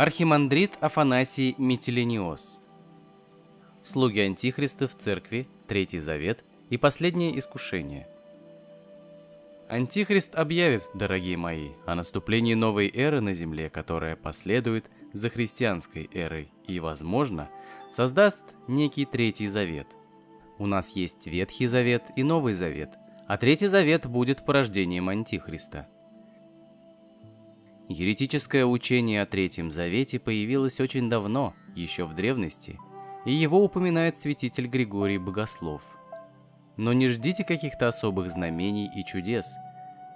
Архимандрит Афанасий Метелениос. Слуги Антихриста в церкви, Третий Завет и Последнее Искушение. Антихрист объявит, дорогие мои, о наступлении новой эры на земле, которая последует за христианской эрой и, возможно, создаст некий Третий Завет. У нас есть Ветхий Завет и Новый Завет, а Третий Завет будет порождением Антихриста – Еретическое учение о Третьем Завете появилось очень давно, еще в древности, и его упоминает святитель Григорий Богослов. Но не ждите каких-то особых знамений и чудес.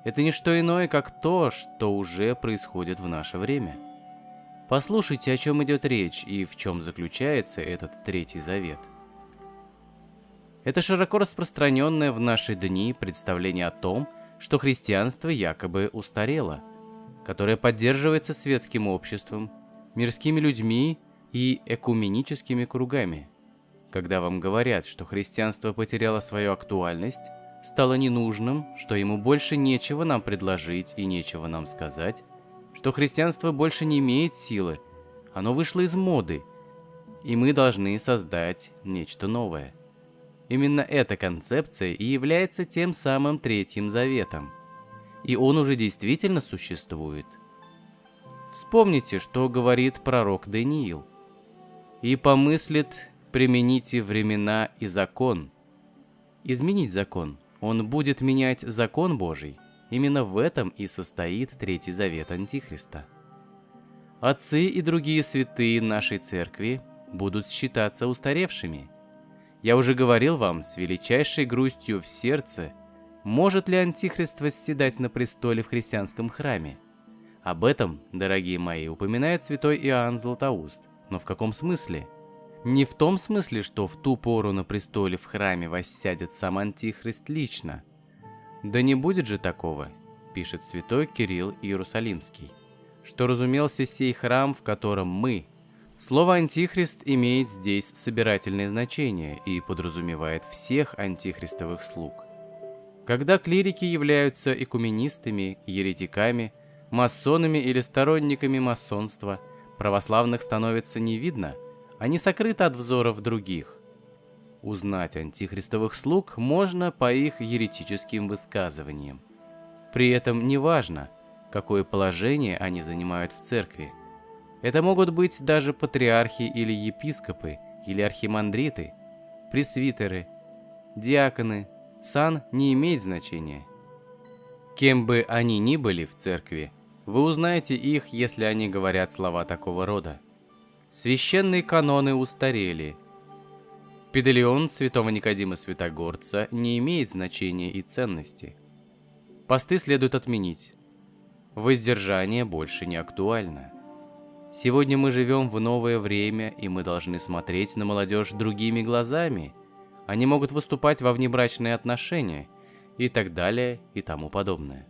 Это не что иное, как то, что уже происходит в наше время. Послушайте, о чем идет речь и в чем заключается этот Третий Завет. Это широко распространенное в наши дни представление о том, что христианство якобы устарело – которая поддерживается светским обществом, мирскими людьми и экуменическими кругами. Когда вам говорят, что христианство потеряло свою актуальность, стало ненужным, что ему больше нечего нам предложить и нечего нам сказать, что христианство больше не имеет силы, оно вышло из моды, и мы должны создать нечто новое. Именно эта концепция и является тем самым Третьим Заветом – и он уже действительно существует. Вспомните, что говорит пророк Даниил. «И помыслит, примените времена и закон». Изменить закон. Он будет менять закон Божий. Именно в этом и состоит Третий Завет Антихриста. Отцы и другие святые нашей церкви будут считаться устаревшими. Я уже говорил вам с величайшей грустью в сердце – может ли Антихрист восседать на престоле в христианском храме? Об этом, дорогие мои, упоминает святой Иоанн Златоуст. Но в каком смысле? Не в том смысле, что в ту пору на престоле в храме воссядет сам Антихрист лично. Да не будет же такого, пишет святой Кирилл Иерусалимский, что разумелся сей храм, в котором мы. Слово «антихрист» имеет здесь собирательное значение и подразумевает всех антихристовых слуг – когда клирики являются экуменистами, еретиками, масонами или сторонниками масонства, православных становится не видно, они сокрыты от взоров других. Узнать антихристовых слуг можно по их еретическим высказываниям. При этом не важно, какое положение они занимают в церкви. Это могут быть даже патриархи или епископы, или архимандриты, пресвитеры, диаконы, сан не имеет значения. Кем бы они ни были в церкви, вы узнаете их, если они говорят слова такого рода. Священные каноны устарели. Педалион святого Никодима Святогорца не имеет значения и ценности. Посты следует отменить. Воздержание больше не актуально. Сегодня мы живем в новое время, и мы должны смотреть на молодежь другими глазами – они могут выступать во внебрачные отношения и так далее и тому подобное.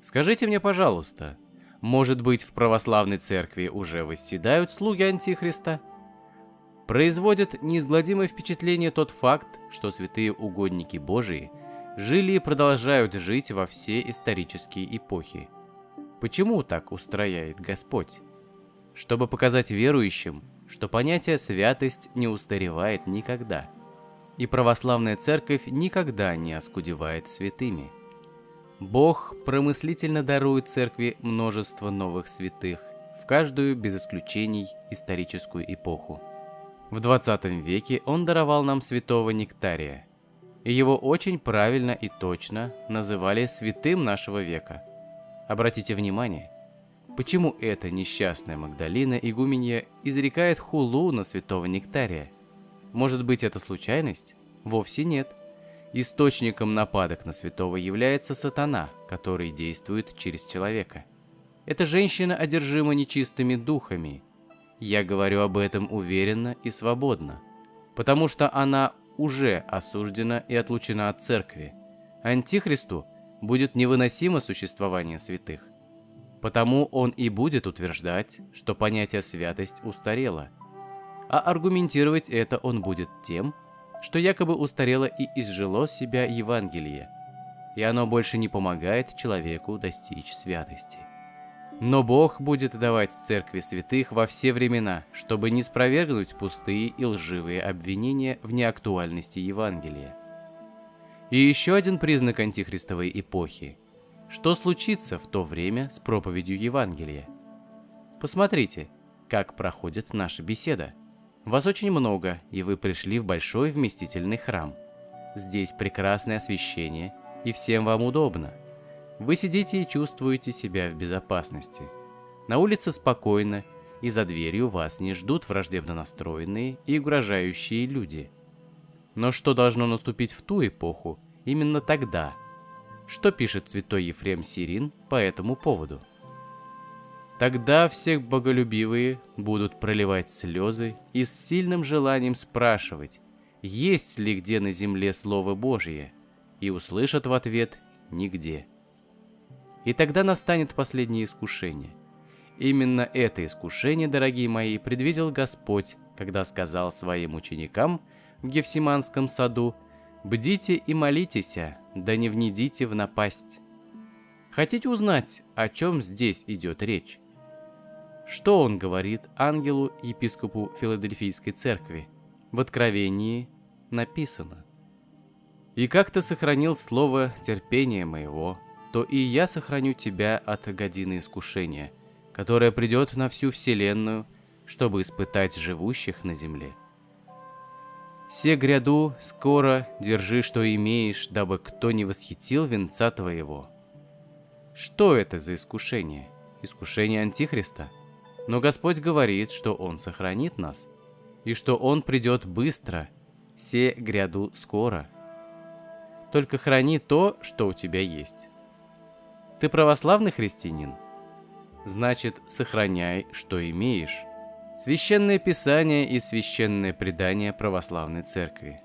Скажите мне, пожалуйста, может быть в православной церкви уже восседают слуги Антихриста? Производит неизгладимое впечатление тот факт, что святые угодники Божии жили и продолжают жить во все исторические эпохи. Почему так устрояет Господь? Чтобы показать верующим, что понятие святость не устаревает никогда – и православная церковь никогда не оскудевает святыми. Бог промыслительно дарует церкви множество новых святых в каждую, без исключений, историческую эпоху. В 20 веке он даровал нам святого Нектария, и его очень правильно и точно называли святым нашего века. Обратите внимание, почему эта несчастная Магдалина игуменья изрекает хулу на святого Нектария – может быть, это случайность? Вовсе нет. Источником нападок на святого является сатана, который действует через человека. Эта женщина одержима нечистыми духами. Я говорю об этом уверенно и свободно, потому что она уже осуждена и отлучена от церкви. Антихристу будет невыносимо существование святых. Потому он и будет утверждать, что понятие святость устарело – а аргументировать это он будет тем, что якобы устарело и изжило себя Евангелие, и оно больше не помогает человеку достичь святости. Но Бог будет давать церкви святых во все времена, чтобы не спровергнуть пустые и лживые обвинения в неактуальности Евангелия. И еще один признак антихристовой эпохи. Что случится в то время с проповедью Евангелия? Посмотрите, как проходит наша беседа. Вас очень много, и вы пришли в большой вместительный храм. Здесь прекрасное освещение, и всем вам удобно – вы сидите и чувствуете себя в безопасности. На улице спокойно, и за дверью вас не ждут враждебно настроенные и угрожающие люди. Но что должно наступить в ту эпоху, именно тогда? Что пишет святой Ефрем Сирин по этому поводу? Тогда все боголюбивые будут проливать слезы и с сильным желанием спрашивать, есть ли где на земле Слово Божье, и услышат в ответ «нигде». И тогда настанет последнее искушение. Именно это искушение, дорогие мои, предвидел Господь, когда сказал своим ученикам в Гефсиманском саду «Бдите и молитесь, да не внедите в напасть». Хотите узнать, о чем здесь идет речь? Что он говорит ангелу епископу Филадельфийской церкви? В Откровении написано. «И как ты сохранил слово терпения моего, то и я сохраню тебя от годины искушения, которое придет на всю вселенную, чтобы испытать живущих на земле. Се гряду, скоро держи, что имеешь, дабы кто не восхитил венца твоего. Что это за искушение? Искушение Антихриста? Но Господь говорит, что Он сохранит нас, и что Он придет быстро, се гряду скоро. Только храни то, что у тебя есть. Ты православный христианин? Значит, сохраняй, что имеешь. Священное Писание и священное предание православной церкви.